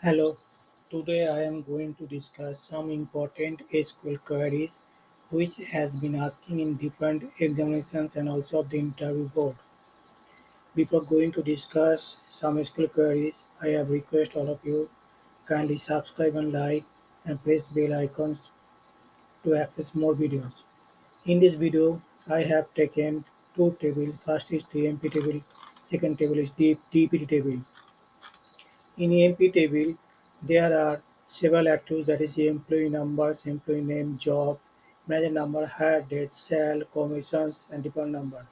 Hello, today I am going to discuss some important SQL queries which has been asking in different examinations and also of the interview board. Before going to discuss some SQL queries, I have request all of you kindly subscribe and like and press bell icons to access more videos. In this video, I have taken two tables. First is the EMP table, second table is the DPT table. In EMP table, there are several attributes that is employee numbers, employee name, job, manager number, hire date, sale, commissions, and department number.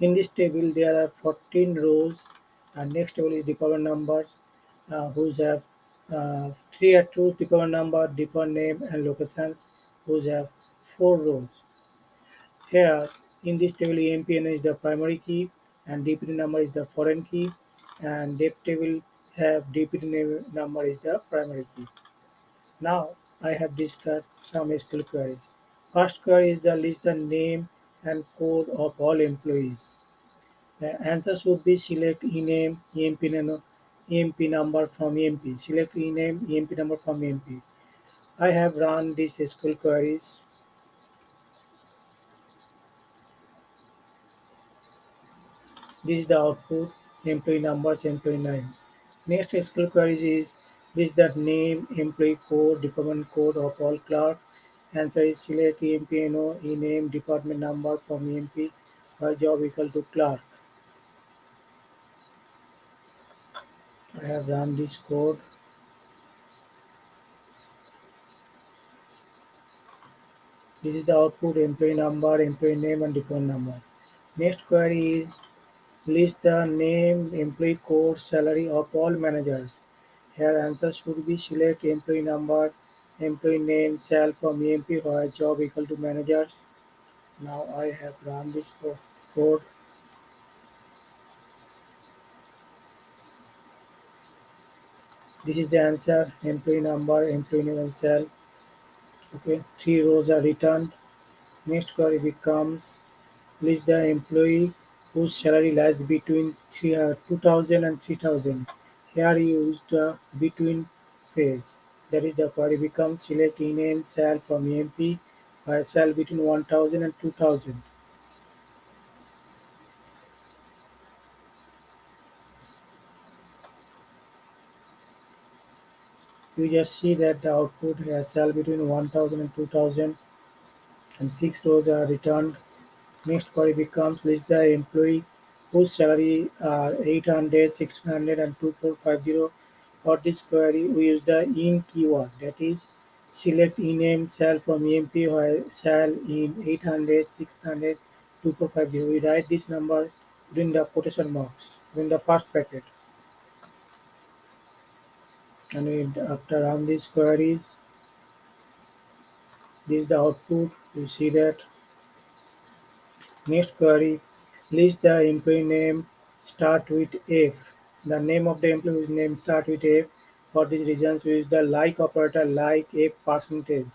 In this table, there are 14 rows, and next table is department numbers, uh, whose have uh, three attributes: department number, department name, and locations, whose have four rows. Here, in this table, EMPN is the primary key and DPT number is the foreign key and depth table have DPT name number is the primary key. Now, I have discussed some SQL queries. First query is the list the name and code of all employees. The answer should be select ename EMP, EMP number from EMP. Select ename EMP number from EMP. I have run these SQL queries This is the output, employee numbers, employee name. Next SQL queries is this that name, employee code, department code of all clerks. Answer is select EMPNO, e-name, department number from EMP, by job equal to clerk. I have run this code. This is the output, employee number, employee name and department number. Next query is list the name, employee code, salary of all managers. Here answer should be select employee number, employee name, sal from EMP where job equal to managers. Now I have run this code. This is the answer, employee number, employee name and sal. Okay, three rows are returned. Next query becomes list the employee whose salary lies between uh, 2000 and 3000. Here you use the between phase. That is the query becomes select ename sal from EMP where sal between 1000 and 2000. You just see that the output has sal between 1000 and 2000 and six rows are returned. Next query becomes list the employee whose salary are 800, 1600 and 2450. For this query, we use the in keyword that is select ename cell from EMP while cell in 800, 600, 2450. We write this number within the quotation marks within the first bracket. And we, after run these queries, this is the output. You see that Next query: List the employee name start with F. The name of the employee employee's name start with F. For these reasons, use the like operator like F percentage.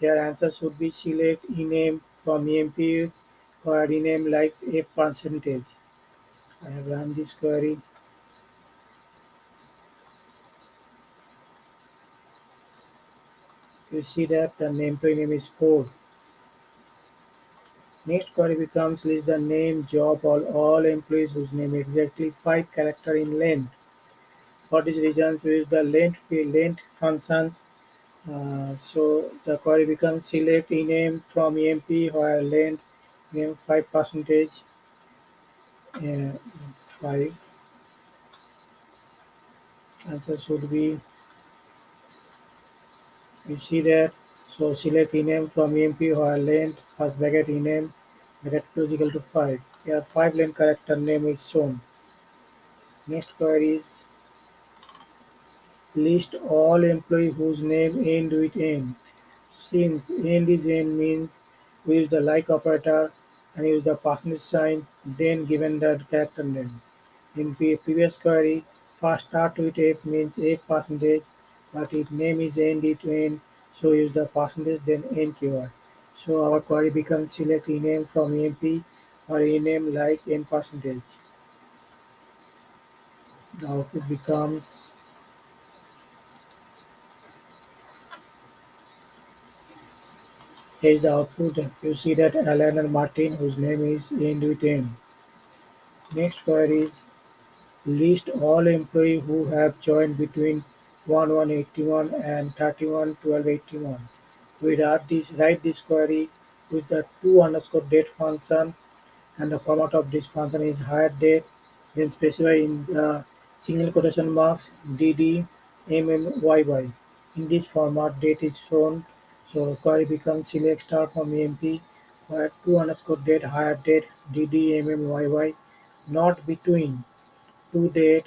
Here answer should be select ename from EMP or rename like F percentage. I have run this query. You see that the employee name is Ford. Next query becomes list the name, job, all, all employees whose name exactly five character in length. For these reasons, we use the length field length functions. Uh, so the query becomes select ename from EMP where length name five percentage uh, five. Answer should be you see that. So select ename from EMP where length first bracket ename bracket close equal to five. Here five length character name is shown. Next query is list all employee whose name end with N. Since end is N means we use the like operator and use the percentage sign then given the character name. In pre- previous query, first start with F means F percentage, but if name is end it N, so use the percentage then N keyword. So our query becomes select name from EMP or name like n percentage. The output becomes Here's the output. You see that Allen and Martin, whose name is end with n. Next query is list all employee who have joined between 1181 and 311281. We write this, write this query with the to underscore date function and the format of this function is hire date then specify in the single quotation marks dd mmyy. In this format date is shown. So query becomes select star from emp where to underscore date hire date dd mmyy not between. To date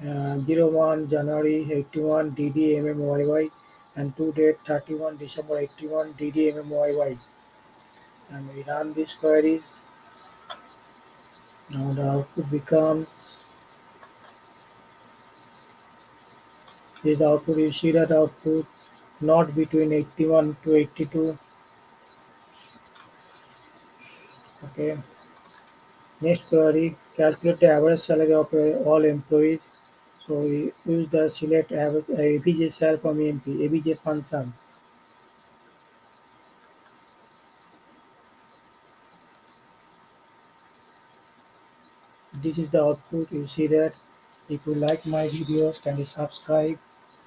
uh, 01 January 81 dd mmyy and to date 31 December 81 dd mmyy and we run these queries. Now the output becomes is the output you see that output not between 81 to 82 okay. Next query calculate the average salary of all employees so we use the select average uh, abj cell from emp abj functions. This is the output. You see that? If you like my videos can you subscribe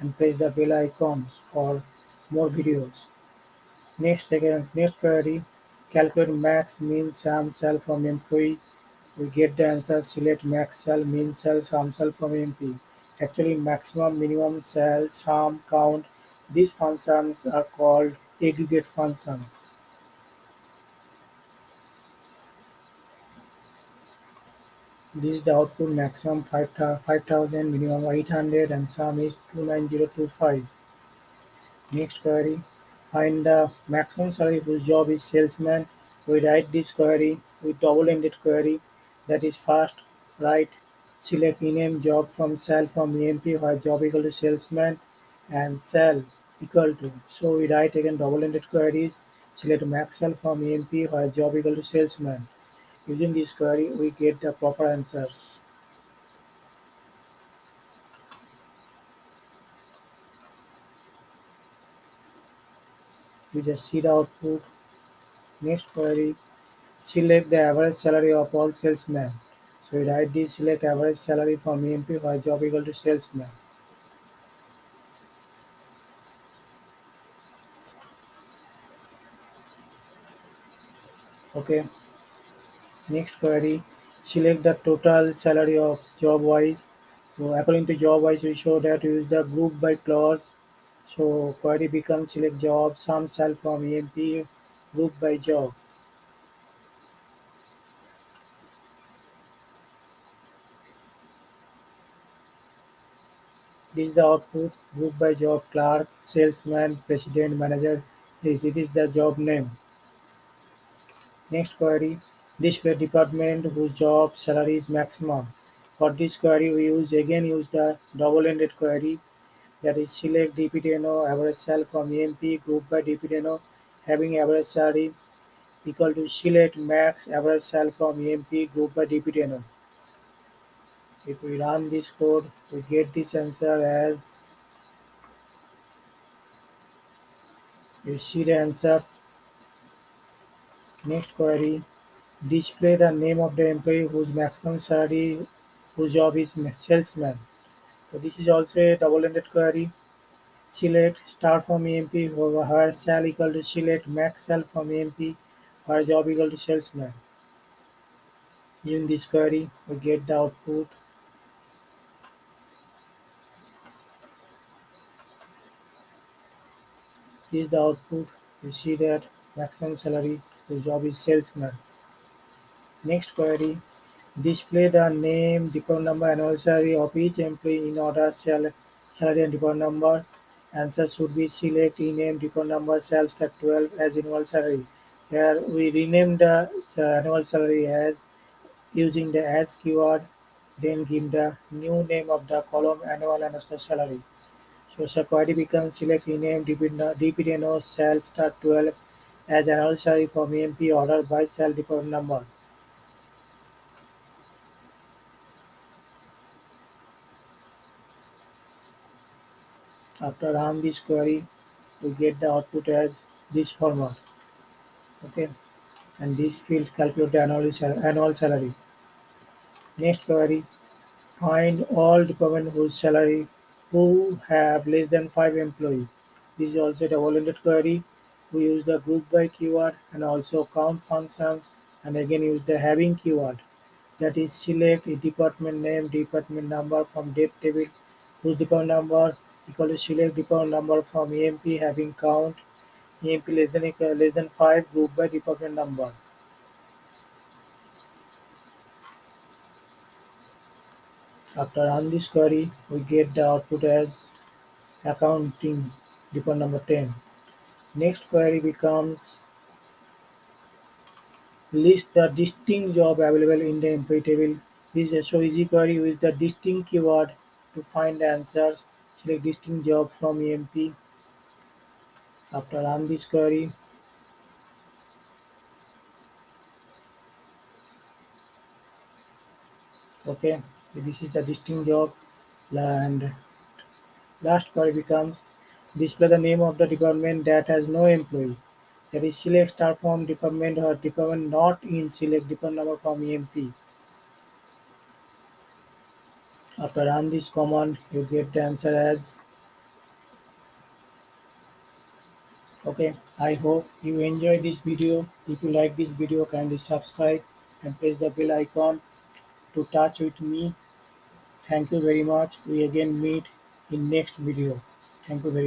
and press the bell icons for more videos? Next second next query. Calculate max min sum cell from employee we get the answer select max cell min cell sum cell from mp actually maximum minimum cell sum count. These functions are called aggregate functions. This is the output maximum 5000, minimum 800 and sum is 29025. Next query, find the maximum salary whose job is salesman. We write this query. With double-ended query that is first write select rename job from cell from EMP where job equal to salesman and cell equal to. So we write again double-ended queries select max cell from EMP where job equal to salesman. Using this query, we get the proper answers. We just see the output. Next query, select the average salary of all salesmen. So we write this select average salary from EMP for job equal to salesman. Okay. Next query, select the total salary of job wise. So according to job wise, we show that we use the group by clause. So query becomes select job, sum cell from EMP, group by job. This is the output, group by job, clerk, salesman, president, manager. This it is the job name. Next query, display department whose job salary is maximum. For this query, we use again use the double-ended query that is select dptno average cell from EMP group by dptno having average salary equal to select max average cell from EMP group by dptno. If we run this code, we get this answer as you see the answer. Next query, display the name of the employee whose maximum salary, whose job is salesman. So this is also a double-ended query. Select start from EMP where cell equal to select max cell from EMP where job equal to salesman. Using this query, we get the output is the output. You see that maximum salary, the job is salesman. Next query, display the name, department number, annual salary of each employee in order salary and department number. Answer should be select rename department number sales start 12 as annual salary. Here we rename the annual salary as using the as keyword, then give the new name of the column annual underscore salary. So query becomes select rename dptno cell start 12 as an salary from EMP order by cell department number. After run this query, we get the output as this format. Okay, and this field calculate the annual, annual salary. Next query, find all department whose salary who have less than five employees. This is also a double-ended query. We use the group by keyword and also count functions and again use the having keyword. That is select a department name, department number from depth table, whose department number equal to select department number from EMP having count, EMP less than less than five group by department number. After run this query, we get the output as accounting department number 10. Next query becomes list the distinct job available in the employee table. This is so easy query use the distinct keyword to find the answers. Select distinct job from EMP. After run this query, okay, this is the distinct job and last query becomes display the name of the department that has no employee. That is select star from department or department not in select department number from EMP. After run this command, you get the answer as okay. I hope you enjoy this video. If you like this video, kindly subscribe and press the bell icon to touch with me. Thank you very much. We again meet in next video. Thank you very